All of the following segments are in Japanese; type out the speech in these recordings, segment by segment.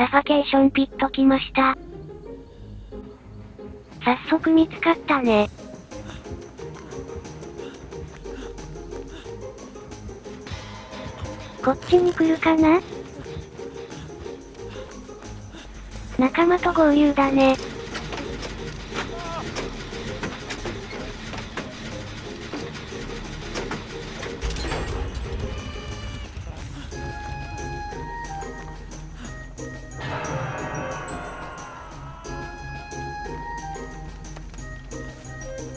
サファケーションピット来ました。早速見つかったね。こっちに来るかな？仲間と合流だね。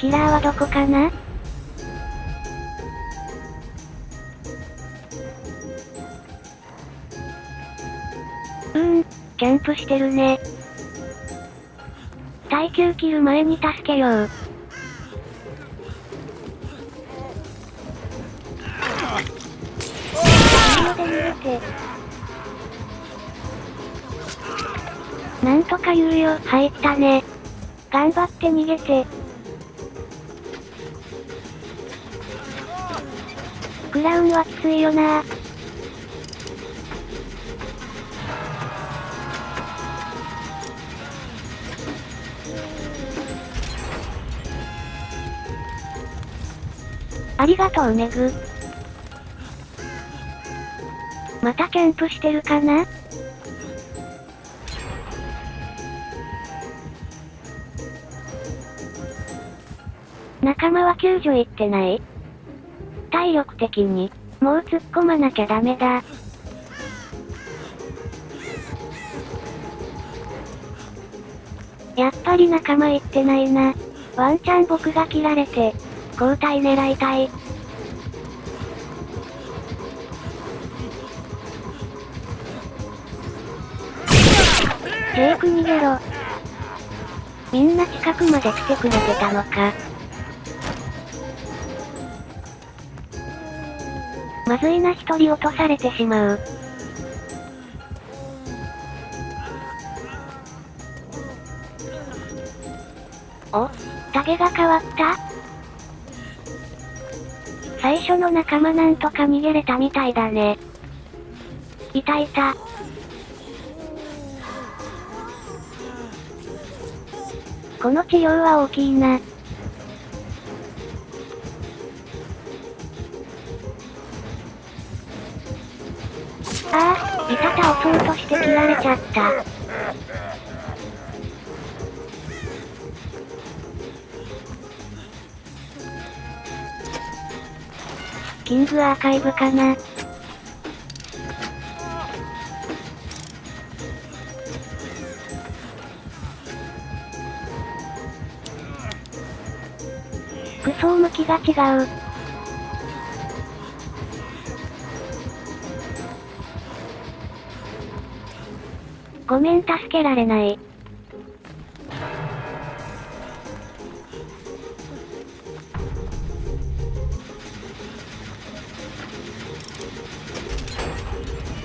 キラーはどこかな？うーん、キャンプしてるね。耐久切る前に助けよう。後ろで逃げて。なんとか言うよ、入ったね。頑張って逃げて。クラウンはきついよな。ありがとうメグ。またキャンプしてるかな？仲間は救助行ってない？体力的に、もう突っ込まなきゃダメだ。やっぱり仲間行ってないな。ワンチャン僕が切られて、交代狙いたい。ジェイク逃げろ。みんな近くまで来てくれてたのか。まずいな一人落とされてしまう。おタゲが変わった最初の仲間なんとか逃げれたみたいだね。いたいた。この治療は大きいな。ああ、いた倒そうとして切られちゃった。キングアーカイブかな服装向きが違う。ごめん助けられない。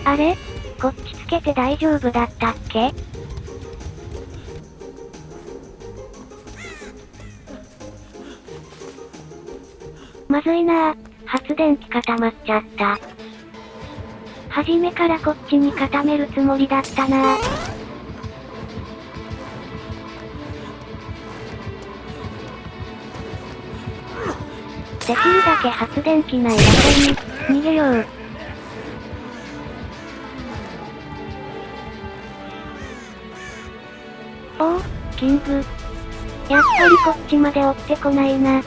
あれ？こっちつけて大丈夫だったっけ？まずいなぁ。発電機固まっちゃった。初めからこっちに固めるつもりだったなぁ。できるだけ発電機ない場所に、逃げよう。おお、キング。やっぱりこっちまで追ってこないな。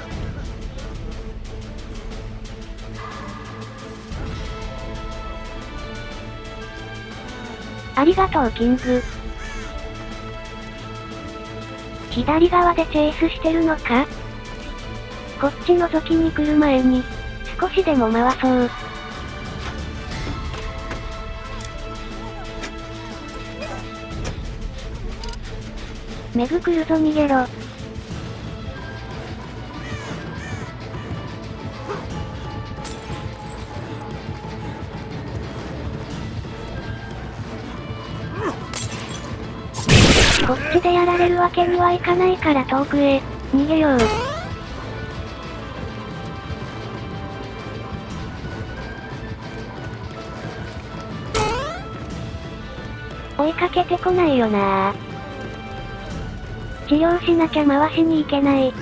ありがとうキング。左側でチェイスしてるのか？こっち覗きに来る前に、少しでも回そう。メグ来るぞ逃げろ。こっちでやられるわけにはいかないから遠くへ、逃げよう。追いかけてこないよな治療しなきゃ回しに行けない。う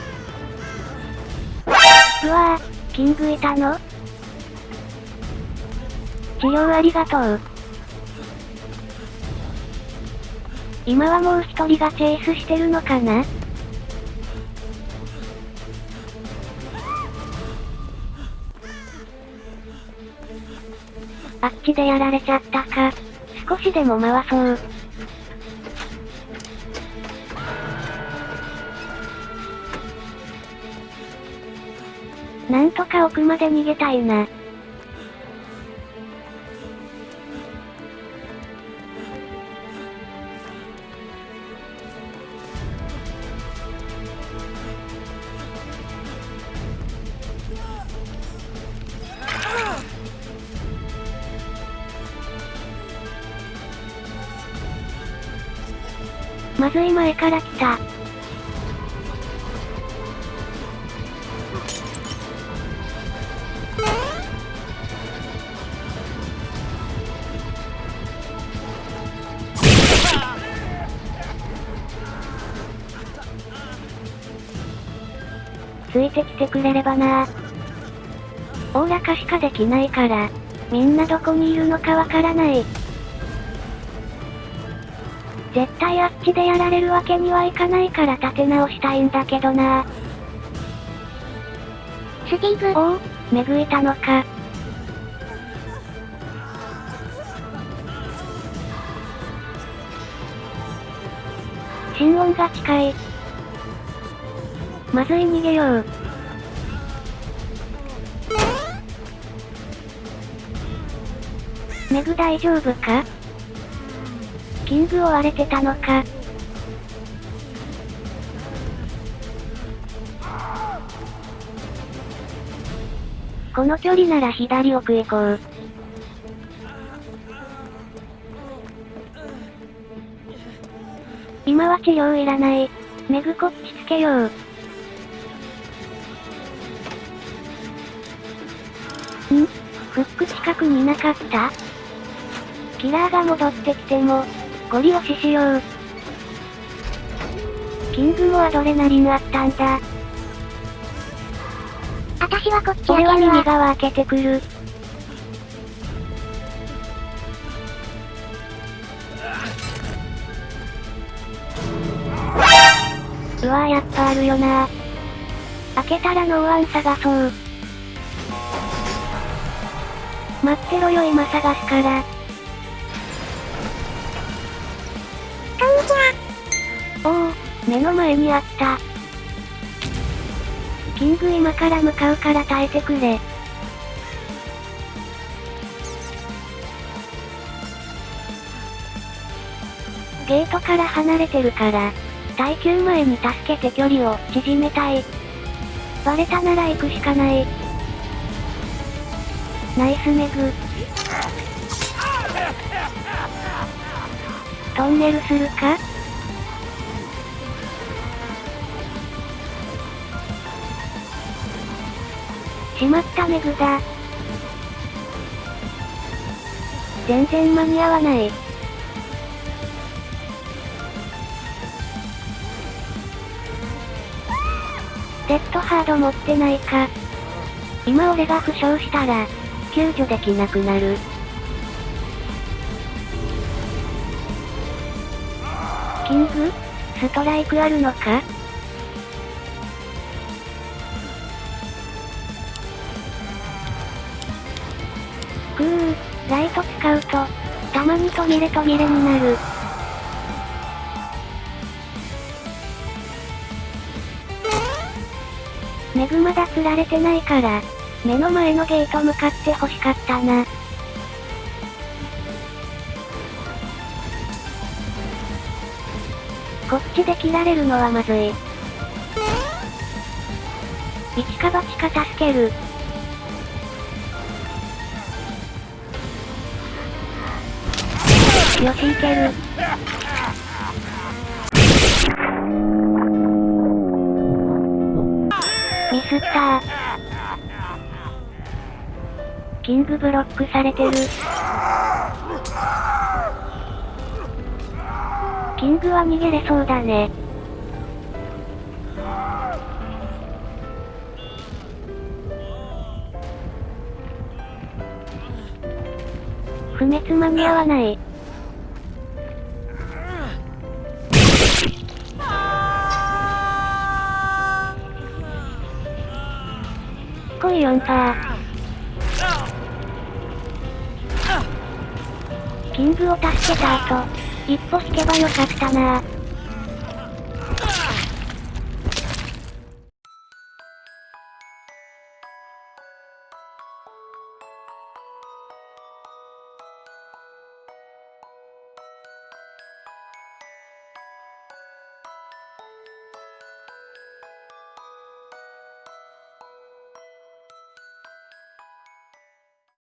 わぁ、キングいたの？治療ありがとう。今はもう一人がチェイスしてるのかな？あっちでやられちゃったか。少しでも回そう。なんとか奥まで逃げたいな。まずい前から来た。ついてきてくれればなおおらかしかできないから、みんなどこにいるのかわからない。絶対あっちでやられるわけにはいかないから立て直したいんだけどなスティーブ。おお、めぐいたのか。心音が近い。まずい逃げよう。メグ大丈夫か？キングを割れてたのか。この距離なら左奥へ行こう。今は治療いらない。メグこっちつけよう。ん？フック近くになかった？キラーが戻ってきても、ゴリ押ししよう。キングもアドレナリンあったんだ？あたしはこっち。俺は右側開けてくる。うわやっぱあるよな開けたらノーアン探そう。待ってろよ今探すから。目の前にあった。キング今から向かうから耐えてくれ。ゲートから離れてるから、耐久前に助けて距離を縮めたい。バレたなら行くしかない。ナイスメグ。トンネルするか？しまったメグだ。全然間に合わない。デッドハード持ってないか。今俺が負傷したら、救助できなくなる。キング？ストライクあるのか？途切れ途切れになる。メグまだ釣られてないから、目の前のゲート向かって欲しかったな。こっちで切られるのはまずい。一か八か助ける。よしいける。ミスったキングブロックされてる。キングは逃げれそうだね。不滅間に合わない。4パー。キングを助けた後、一歩引けばよかったな